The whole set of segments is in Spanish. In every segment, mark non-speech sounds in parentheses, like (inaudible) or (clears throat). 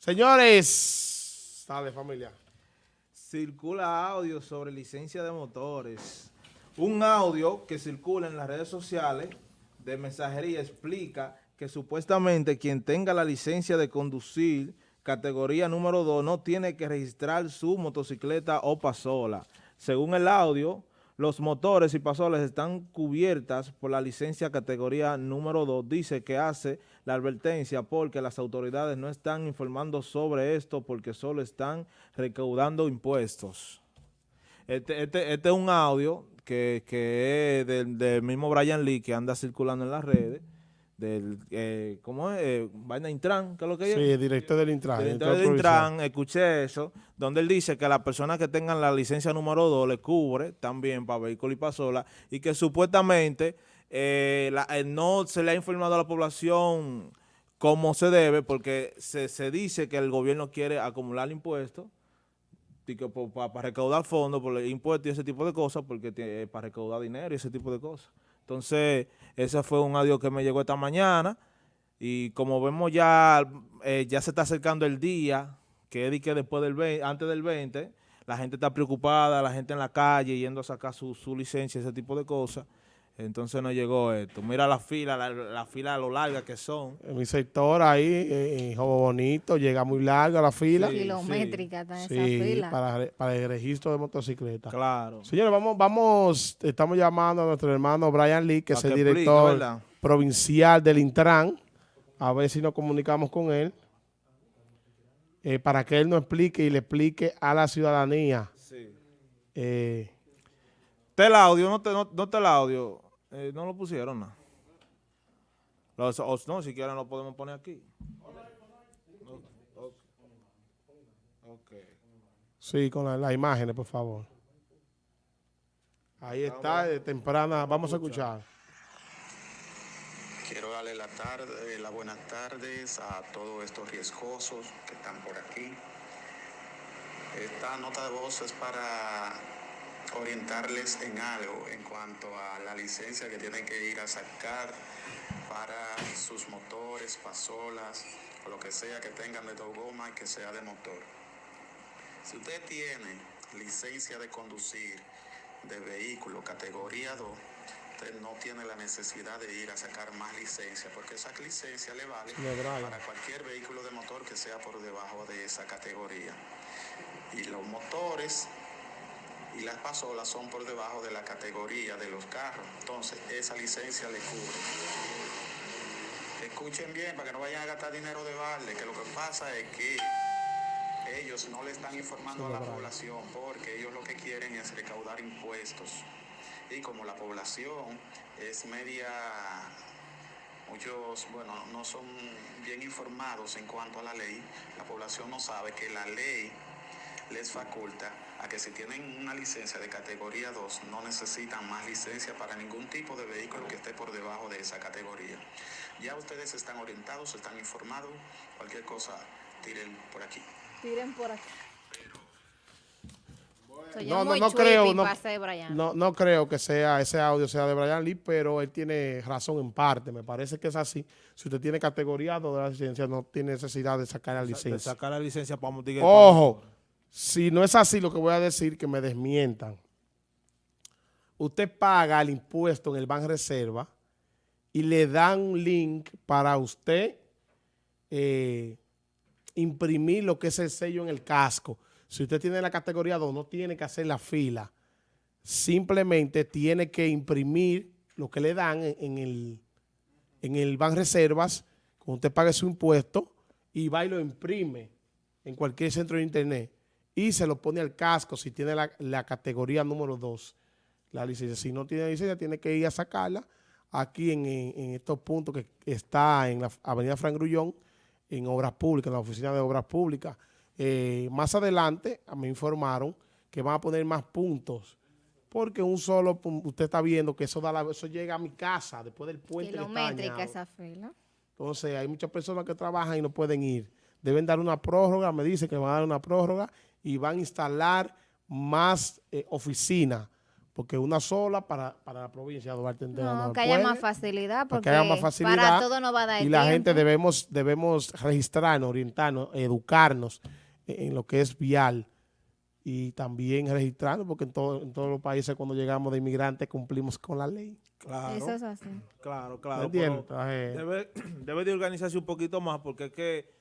Señores, dale familia. Circula audio sobre licencia de motores. Un audio que circula en las redes sociales de mensajería explica que supuestamente quien tenga la licencia de conducir categoría número 2 no tiene que registrar su motocicleta o pasola. Según el audio, los motores y pasolas están cubiertas por la licencia categoría número 2. Dice que hace la advertencia porque las autoridades no están informando sobre esto porque solo están recaudando impuestos. Este, este, este es un audio que, es del, del mismo Brian Lee que anda circulando en las redes del, eh, ¿cómo es? Eh, Vaina Intran, ¿qué es lo que es? Sí, el director del Intran. El director del Intran, escuché eso, donde él dice que las personas que tengan la licencia número 2 le cubre también para vehículos y pasola y que supuestamente eh, eh, no se le ha informado a la población como se debe porque se, se dice que el gobierno quiere acumular impuestos para, recaudar fondos por impuestos y ese tipo de cosas, porque para recaudar dinero y ese tipo de cosas. Entonces, ese fue un audio que me llegó esta mañana y como vemos ya, eh, ya se está acercando el día, que que después del 20, antes del 20, la gente está preocupada, la gente en la calle yendo a sacar su, su licencia, ese tipo de cosas. Entonces no llegó esto. Mira la fila, la, fila a lo larga que son. En mi sector ahí, en Jobo Bonito, llega muy larga la fila. Kilométrica está esa fila. Para, para el registro de motocicleta. Claro. Señores, vamos, vamos, estamos llamando a nuestro hermano Brian Lee, que es el director provincial del Intran. A ver si nos comunicamos con él. Eh, para que él nos explique y le explique a la ciudadanía. Sí. Eh, te el audio, no te, no, no te el audio. Eh, no lo pusieron nada. No. no, si quieren lo podemos poner aquí. Sí, con las imágenes, por favor. Ahí está, de temprana. Vamos a escuchar. Quiero darle la tarde, las buenas tardes a todos estos riesgosos que están por aquí. Esta nota de voz es para orientarles en algo en cuanto a la licencia que tienen que ir a sacar para sus motores, pasolas o lo que sea que tengan de dos gomas y que sea de motor. Si usted tiene licencia de conducir de vehículo categoría 2, usted no tiene la necesidad de ir a sacar más licencia porque esa licencia le vale para cualquier vehículo de motor que sea por debajo de esa categoría. Y los motores y las pasolas son por debajo de la categoría de los carros. Entonces, esa licencia le cubre. Escuchen bien para que no vayan a gastar dinero de balde, que lo que pasa es que ellos no le están informando a la población porque ellos lo que quieren es recaudar impuestos. Y como la población es media, muchos, bueno, no son bien informados en cuanto a la ley, la población no sabe que la ley les faculta a que si tienen una licencia de categoría 2 no necesitan más licencia para ningún tipo de vehículo que esté por debajo de esa categoría. Ya ustedes están orientados, están informados, cualquier cosa tiren por aquí. Tiren por aquí. No, no, no creo, no, no, creo que sea ese audio sea de Brian Lee, pero él tiene razón en parte. Me parece que es así. Si usted tiene categoría 2 de la licencia, no tiene necesidad de sacar la licencia. De sacar la licencia para Ojo, si no es así lo que voy a decir, que me desmientan. Usted paga el impuesto en el Banco Reserva y le dan un link para usted eh, imprimir lo que es el sello en el casco. Si usted tiene la categoría 2, no tiene que hacer la fila. Simplemente tiene que imprimir lo que le dan en, el, en el Ban Reservas, cuando usted pague su impuesto, y va y lo imprime en cualquier centro de internet y se lo pone al casco si tiene la, categoría número 2, la licencia. Si no tiene licencia, tiene que ir a sacarla aquí en, estos puntos que está en la avenida Fran Grullón, en Obras Públicas, en la Oficina de Obras Públicas. Eh, más adelante me informaron que van a poner más puntos porque un solo, usted está viendo que eso da la, eso llega a mi casa después del puente. Kilométrica esa fila. Entonces hay muchas personas que trabajan y no pueden ir. Deben dar una prórroga, me dice que van a dar una prórroga y van a instalar más eh, oficinas porque una sola para, para la provincia de Duarte entera No, no que haya puede, más facilidad, porque que haya más facilidad para todo no va a dar y el la tiempo. gente debemos, debemos registrarnos, orientarnos, educarnos en, en lo que es vial y también registrarnos porque en, todo- en todos los países cuando llegamos de inmigrantes cumplimos con la ley. Claro, Eso es así. claro, ¿Me claro. Debe, (clears throat) debe de organizarse un poquito más porque es que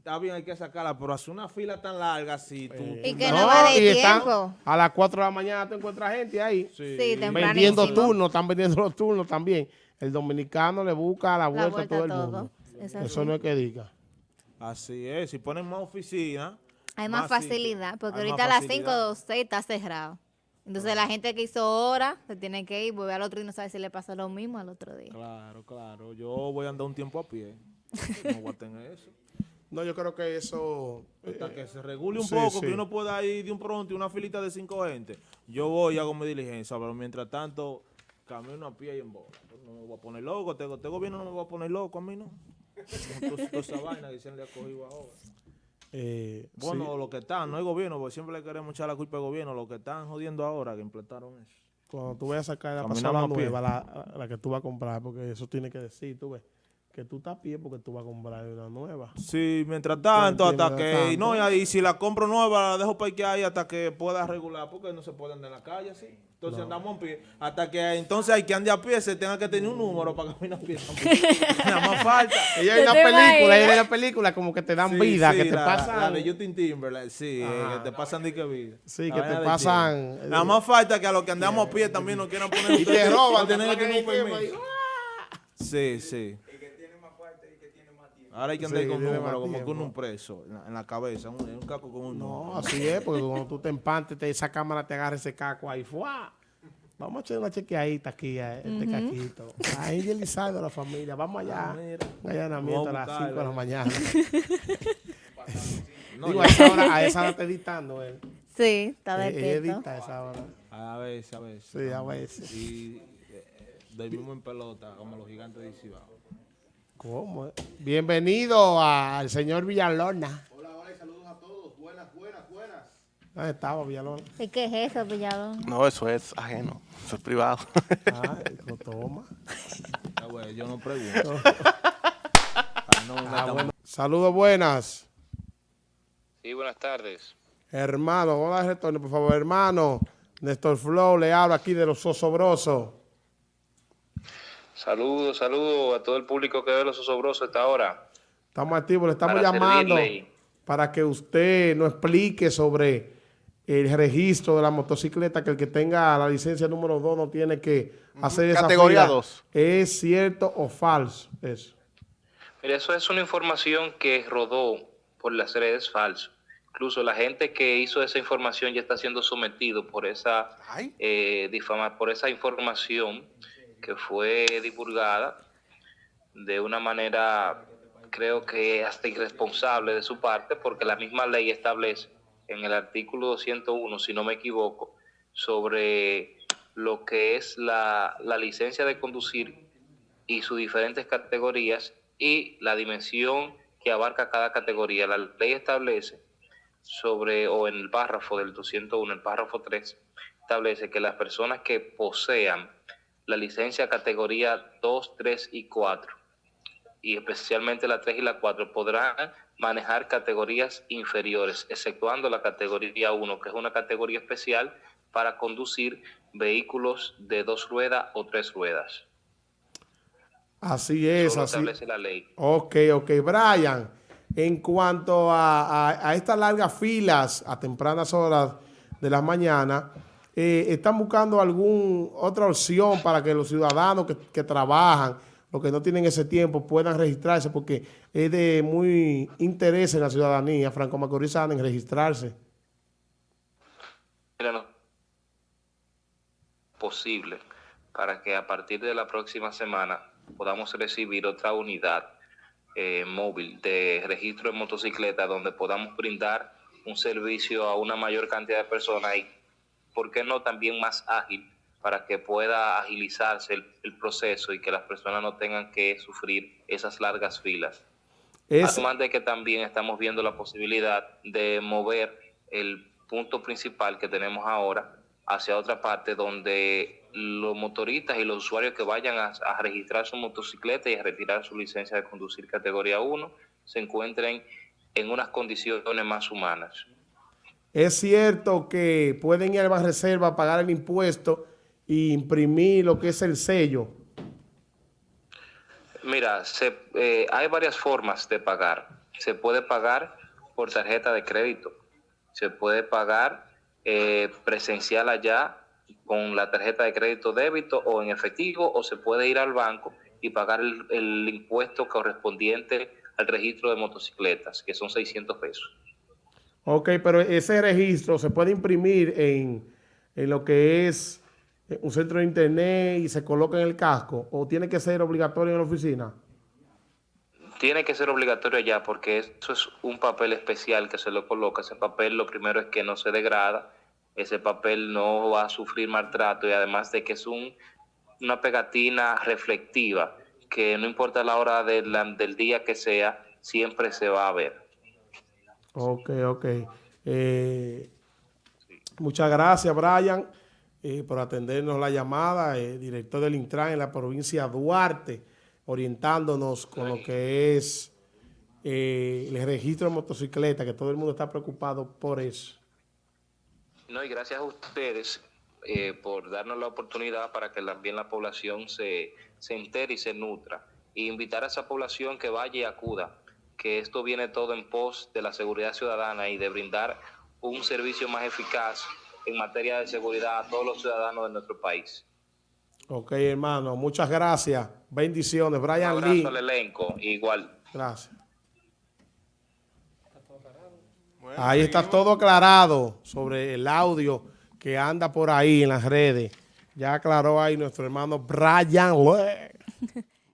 está bien, hay que sacarla, pero hacer una fila tan larga si tú... Y que no va de y están- tiempo. a las 4 de la mañana tú encuentras gente ahí. Sí. Sí, vendiendo turnos, están vendiendo los turnos también. El dominicano le busca la vuelta, vuelta a todo el a mundo. Es Eso no es que diga. Así es, si ponen más oficina... Hay más, facilidad, porque más ahorita a las facilidad. 5 o 6 está cerrado. Entonces la gente que hizo hora se tiene que ir, volver al otro y no sabe si le pasa lo mismo al otro día. Claro, claro. Yo voy a andar un tiempo a pie. (laughs) No voy a tener eso. No, yo creo que eso... Hasta eh, que se regule un sí, poco, sí. que uno pueda ir de un pronto y una filita de cinco gente. Yo voy y hago mi diligencia, pero mientras tanto, camino a pie y en bola. No me voy a poner loco, este, este gobierno no me va a poner loco a mí, ¿no? Toda esa vaina que se le ha cogido ahora. eh, Bueno, sí, lo que están, no el gobierno, porque siempre le queremos echar la culpa al gobierno, lo que están jodiendo ahora que implantaron eso. cuando tú vayas a sacar la Caminamos pasola a pie. nueva, la, la que tú vas a comprar, porque eso tiene que decir, tú ves, que tú estás a pie porque tú vas a comprar una nueva. Sí, mientras tanto, hasta que, no, y ahí si la compro nueva, la dejo para que ahí hasta que pueda regular, porque no se puede andar en la calle así. Entonces andamos a pie, hasta que entonces hay que andar a pie, se tenga que tener un número para caminar a pie. (laughs) Nada más falta. Ella hay ¿Tú una película, imaginas? hay una película como que te dan Sí, vida, sí, que te la, pasan... La de Justin Timberlake, sí, eh, Ajá. que te pasan de que vida. Sí, que te pasan, eh, Nada más falta que a los que andamos a pie también nos quieran poner (laughs) y te roban, tienen te que tener un permiso. Sí, sí. Ahora hay que andar Sí, con un tiene número, más como con un preso en la, en la cabeza, un, un caco con un No, número. así es, porque cuando tú te empantes, te, esa cámara te agarra ese caco ahí, ¡fua! Vamos a echar una chequeadita aquí, a este caquito. Ahí Elizardo, la familia, vamos allá. Ah. Un allanamiento a a las 5 de la buscarlo. mañana. (laughs) No, Digo, a esa hora, a esa hora está editando él. Sí, está Eh, Él despierto. edita a esa hora. a veces, a veces. Sí, a veces. Y eh, dormimos en pelota, como los gigantes de Cibao. ¿Cómo? Bienvenido al señor Villalona. Hola, hola y saludos a todos. Buenas, buenas, buenas. ¿Dónde estaba Villalona? ¿Y qué es eso, Villalón? No, eso es ajeno, eso es privado. Ah, dijo, toma. Ah, güey, yo no pregunto. No Ah, bueno. Saludos buenas. Sí, buenas tardes. Hermano, hola retorno, por favor, hermano. Néstor Flow le habla aquí de los osobrosos. Saludos, saludos a todo el público que ve los osobrosos a esta hora. Estamos activos, le estamos Para llamando servirle. para que usted nos explique sobre el registro de la motocicleta, que el que tenga la licencia número 2 no tiene que hacer esa Categoría fila. dos. ¿Es cierto o falso eso? Mira, eso es una información que rodó por las redes falso. Incluso la gente que hizo esa información ya está siendo sometido por esa eh, difama- por esa información que fue divulgada de una manera, creo que hasta irresponsable de su parte, porque la misma ley establece en el artículo 201, si no me equivoco, sobre lo que es la, la licencia de conducir y sus diferentes categorías y la dimensión que abarca cada categoría. La ley establece sobre, o en el párrafo del 201, el párrafo 3, establece que las personas que posean la licencia categoría 2, 3 y 4, y especialmente la 3 y la 4, podrán manejar categorías inferiores, exceptuando la categoría 1, que es una categoría especial para conducir vehículos de dos ruedas o tres ruedas. Así es, Solo así. establece la ley. Ok, ok. Brian, en cuanto a, a- a estas largas filas a tempranas horas de la mañana, eh, ¿están buscando alguna otra opción para que los ciudadanos que, trabajan, los que no tienen ese tiempo, puedan registrarse? Porque es de muy interés en la ciudadanía franco-macorizana en registrarse. Mira, no- posible para que a partir de la próxima semana podamos recibir otra unidad eh, móvil de registro de motocicleta donde podamos brindar un servicio a una mayor cantidad de personas y, ¿por qué no también más ágil para que pueda agilizarse el, el proceso y que las personas no tengan que sufrir esas largas filas? Es, Además de que también estamos viendo la posibilidad de mover el punto principal que tenemos ahora hacia otra parte donde los motoristas y los usuarios que vayan a, a registrar su motocicleta y a retirar su licencia de conducir categoría 1 se encuentren en unas condiciones más humanas. Es cierto que pueden ir al Banreserva a pagar el impuesto e imprimir lo que es el sello. Mira, eh, hay varias formas de pagar. Se puede pagar por tarjeta de crédito, se puede pagar eh, presencial allá con la tarjeta de crédito débito o en efectivo, o se puede ir al banco y pagar el, el impuesto correspondiente al registro de motocicletas, que son 600 pesos. Ok, pero ese registro se puede imprimir en, en lo que es eh, un centro de internet y se coloca en el casco o tiene que ser obligatorio en la oficina. Tiene que ser obligatorio allá porque eso es un papel especial que se lo coloca. Ese papel lo primero es que no se degrada, ese papel no va a sufrir maltrato y además de que es un, una pegatina reflectiva que no importa la hora del día que sea, siempre se va a ver. Ok, ok. Eh, muchas gracias, Brian, eh, por atendernos la llamada, eh, director del Intran en la provincia de Duarte, orientándonos con lo que es eh, el registro de motocicleta, que todo el mundo está preocupado por eso. No, y gracias a ustedes por darnos la oportunidad para que también la población se, se entere y se nutra. Y invitar a esa población que vaya y acuda, que esto viene todo en pos de la seguridad ciudadana y de brindar un servicio más eficaz en materia de seguridad a todos los ciudadanos de nuestro país. Ok, hermano, muchas gracias. Bendiciones. Un Brian abrazo Lee. al elenco, igual. Gracias. Bueno, Ahí está seguimos. todo aclarado sobre el audio que anda por ahí en las redes. Ya aclaró ahí nuestro hermano Brian Lee. (laughs)